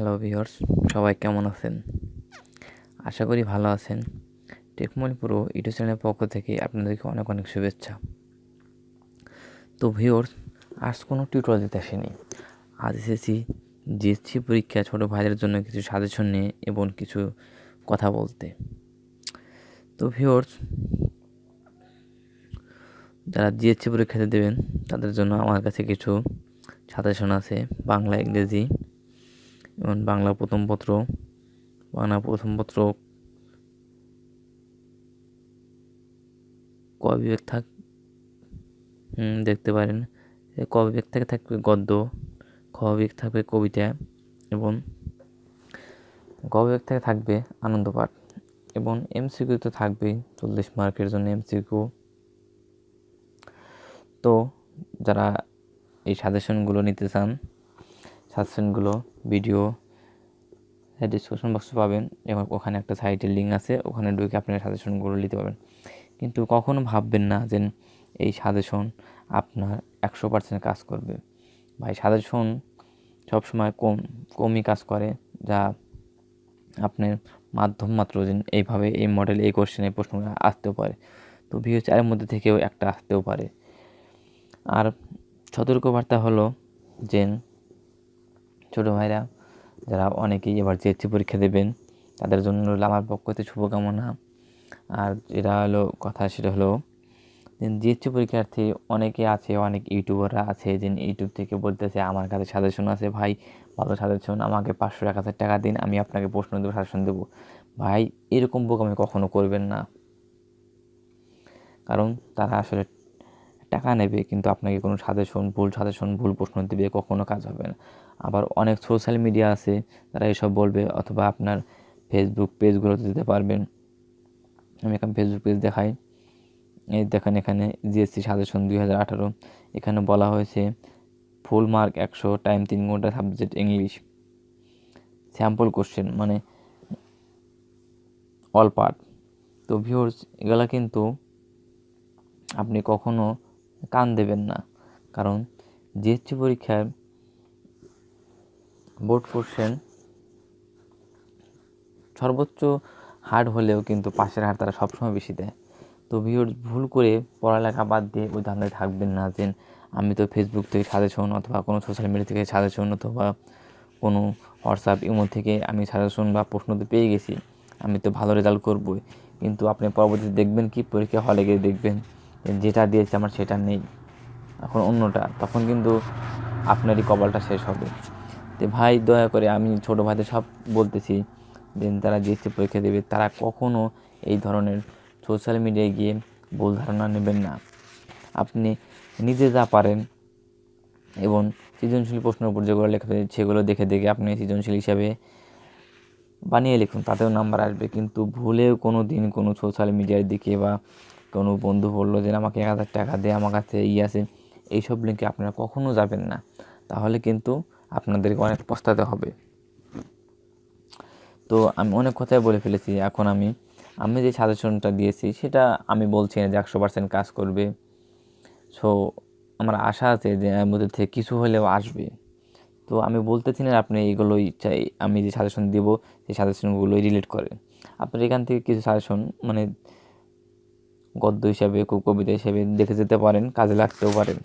Hello viewers সবাই কেমন আছেন? আশা করি ভালো আছেন। টেকমল পুরো ইউটিউব চ্যানেলের পক্ষ থেকে আপনাদেরকে অনেক অনেক শুভেচ্ছা। তো ভিউয়ার্স আজ কোনো টিউটোরিয়াল দিতে আসেনি। আজ এসেছি জিএসসি পরীক্ষা ছোটো ভাইদের জন্য কিছু সাজেশন নিয়ে এবং কিছু কথা বলতে। তো ভিউয়ার্স যারা জিএসসি পরীক্ষাতে দেবেন, তাদের জন্য আমার কাছে কিছু সাজেশন আছে, বাংলা, ইংরেজি। যেমন বাংলা প্রথম পত্র, বাংলা প্রথম পত্র ক বিভাগ থাক দেখতে পারেন। ক বিভাগ থেকে থাকবে গদ্য খ বিভাগ থাকবে কবিতা এবং গ বিভাগ থেকে থাকবে আনন্দ পাঠ এবং এমসিকিউ তো থাকবেই, চল্লিশ মার্কের জন্য এমসিকিউ। তো যারা এই সাজেশনগুলো নিতে চান সাজেশনগুলো, ভিডিও ডিসক্রিপশন বক্সে পাবেন এবং ওখানে একটা সাইটের লিঙ্ক আছে, ওখানে ঢুকে আপনার সাজেশনগুলো নিতে পারবেন। কিন্তু কখনো ভাববেন না যে এই সাজেশন আপনার একশো পার্সেন্ট কাজ করবে। ভাই, সাজেশন সবসময় কম, কমই কাজ করে, যা আপনার মাধ্যম মাত্র যে এইভাবে এই মডেল এই কোশ্চেন এই প্রশ্ন আসতেও পারে। তো ভিও চারের মধ্যে থেকেও একটা আসতেও পারে। আর সতর্কবার্তা হলো যে ছোটো ভাইরা, যারা অনেকেই এবার জিএসসি পরীক্ষা দেবেন, তাদের জন্য হলো আমার পক্ষ থেকে শুভকামনা। আর যেটা হলো কথা সেটা হলো জিএসসি পরীক্ষার্থী অনেকে আছে, অনেক ইউটিউবাররা আছে যে ইউটিউব থেকে বলতেছে, আমার কাছে সাজেশন আছে ভাই, ভালো সাজেশন, আমাকে পাঁচশো এক হাজার টাকা দিন, আমি আপনাকে প্রশ্ন দেবো, সাজেশন দেবো। ভাই, এরকম বুক আমি কখনো করবেন না। কারণ তারা আসলে টাকা নেবে, কিন্তু আপনাকে কোনো সাজেশন ভুল সাজেশন ভুল প্রশ্ন দেবে, কখনো কাজ হবে না। আবার অনেক সোশ্যাল মিডিয়া আছে, তারা এসব বলবে, অথবা আপনার ফেসবুক পেজগুলোতে দিতে পারবেন। আমি এখন ফেসবুক পেজ দেখাই। এই দেখেন এখানে জিএসসি সাজেশন দুই হাজার আঠারো। এখানে বলা হয়েছে ফুল মার্ক একশো টাইম তিন ঘণ্টা সাবজেক্ট ইংলিশ স্যাম্পল কোশ্চেন মানে অল পার্ট তো ভিউর্স এগুলা কিন্তু আপনি কখনো কান দেবেন না। কারণ জিএসটি পরীক্ষায় বোর্ড কোশ্চেন সর্বোচ্চ হার্ড হলেও কিন্তু পাশের হার তারা সবসময় বেশি দেয়। তো ভিওর ভুল করে পড়ালেখা বাদ দিয়ে ওই ধান্দায় থাকবেন না যে আমি তো ফেসবুক থেকে সাজেশন অথবা কোনো সোশ্যাল মিডিয়া থেকে সাজেশন অথবা কোনো হোয়াটসঅ্যাপ ইমো থেকে আমি সাজেশন বা প্রশ্নতে পেয়ে গেছি। আমি তো ভালো রেজাল্ট করবই। কিন্তু আপনি পরবর্তীতে দেখবেন কি? পরীক্ষা হলে গিয়ে দেখবেন যেটা দিয়েছে আমার সেটা নেই। এখন অন্যটা, তখন কিন্তু আপনারই কপালটা শেষ হবে। তো ভাই, দয়া করে আমি ছোটো ভাইদের সব বলতেছি, যে তারা জিএসসি পরীক্ষা দেবে, তারা কখনও এই ধরনের সোশ্যাল মিডিয়ায় গিয়ে ভুল ধারণা নেবেন না। আপনি নিজে যা পারেন এবং সৃজনশীল প্রশ্নের উপর যেগুলো লেখা সেগুলো দেখে দেখে আপনি সৃজনশীল হিসাবে বানিয়ে লিখুন, তাতেও নাম্বার আসবে। কিন্তু ভুলেও কোনো দিন কোনো সোশ্যাল মিডিয়ার দিকে বা কোনো বন্ধু বলল যে আমাকে এক হাজার টাকা দে, আমার কাছে ই আছে। এইসব লিঙ্কে আপনারা কখনও যাবেন না। তাহলে কিন্তু আপনাদেরকে অনেক পস্তাতে হবে। তো আমি অনেক কথাই বলে ফেলেছি। এখন আমি আমি যে সাজেশনটা দিয়েছি, সেটা আমি বলছি না যে একশো পার্সেন্ট কাজ করবে। সো আমার আশা আছে যে, এর মধ্যে থেকে কিছু হলেও আসবে। তো আমি বলতেছি না আপনি এগুলোই চাই, আমি যে সাজেশন দেব, সেই সাজেশনগুলোই রিলেট করে। আপনার এখান থেকে কিছু সাজেশন মানে গদ্য হিসাবে, কবিতা হিসাবে দেখে যেতে পারেন, কাজে লাগতেও পারেন।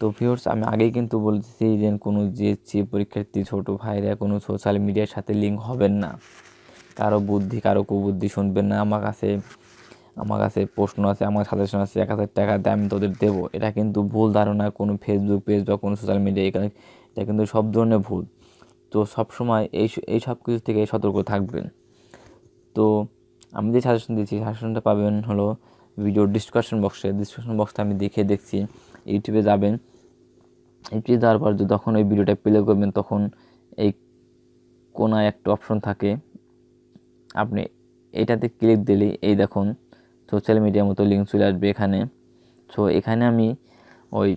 তো ভিউর্স আমি আগেই কিন্তু বলতেছি যে কোনো জিএসসি পরীক্ষার্থী, ছোটো ভাইরা কোনো সোশ্যাল মিডিয়ার সাথে লিঙ্ক হবেন না। কারও বুদ্ধি, কারও কুবুদ্ধি শুনবেন না। আমার কাছে আমার কাছে প্রশ্ন আছে, আমার সাজেশন আছে, এক হাজার টাকা দিয়ে আমি তোদের দেবো। এটা কিন্তু ভুল ধারণা, কোনো ফেসবুক পেজ বা কোনো সোশ্যাল মিডিয়া এখানে, এটা কিন্তু সব ধরনের ভুল। তো সবসময় এই এই সব কিছু থেকে সতর্ক থাকবেন। তো আমি যে সাজেশন দিয়েছি সাজেশনটা পাবেন হলো ভিডিও ডিসকাশন বক্সে ডিসকাশন বক্সটা আমি দেখে দেখছি ইউটিউবে যাবেন। ইউটিউবে যাওয়ার পর যখন ওই ভিডিওটা প্লে করবেন, তখন এই কোনায় একটা অপশন থাকে। আপনি এটাতে ক্লিক দিলেই, এই দেখুন সোশ্যাল মিডিয়ার মতো লিঙ্ক চলে আসবে এখানে। সো এখানে আমি ওই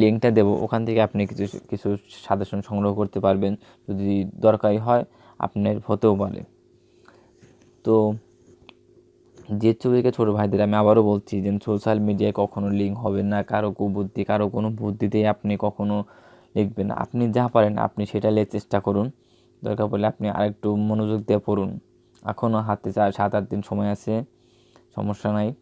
লিঙ্কটা দেবো। ওখান থেকে আপনি কিছু কিছু সাজেশন সংগ্রহ করতে পারবেন। যদি দরকারি হয়, আপনার হতেও পারে। তো যে ছবিকে ছোটো ভাইদের আমি আবারও বলছি যে সোশ্যাল মিডিয়ায় কখনো লিঙ্ক হবে না, কারও কুবুদ্ধি, কারও কোনো বুদ্ধিতেই আপনি কখনো লিখবেন আপনি যা পারেন আপনি সেটা চেষ্টা করুন। দরকার পড়লে আপনি আরেকটু মনোযোগ দিয়ে পড়ুন। এখনও হাতে চার সাত আট দিন সময় আছে, সমস্যা নাই।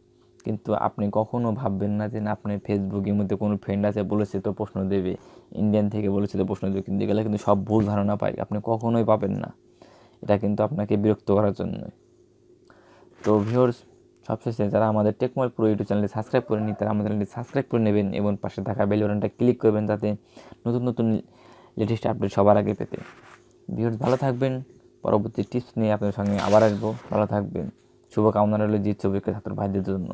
কিন্তু আপনি কখনো ভাববেন না যে না, আপনার ফেসবুকের মধ্যে কোনো ফ্রেন্ড আছে, বলেছে তো প্রশ্ন দেবে। ইন্ডিয়ান থেকে বলেছে তো প্রশ্ন দেবে। কিন্তু এগুলো কিন্তু সব ভুল ধারণা পাই আপনি কখনোই পাবেন না। এটা কিন্তু আপনাকে বিরক্ত করার জন্যই। তো ভিউর্স সবশেষে যারা আমাদের টেকমল প্রো ইউটিউব চ্যানেলটি সাবস্ক্রাইব করে নি তারা আমাদের চ্যানেলটি সাবস্ক্রাইব করে নেবেন এবং পাশে থাকা বেল ক্লিক করবেন যাতে নতুন নতুন লেটেস্ট আপডেট সবার আগে পেতে। ভিউর্স ভালো থাকবেন। পরবর্তী টিপস নিয়ে আপনার সঙ্গে আবার আসব। ভালো থাকবেন। শুভকামনা রইল জিৎ ছবিকে ছাত্র ভাইদের জন্য।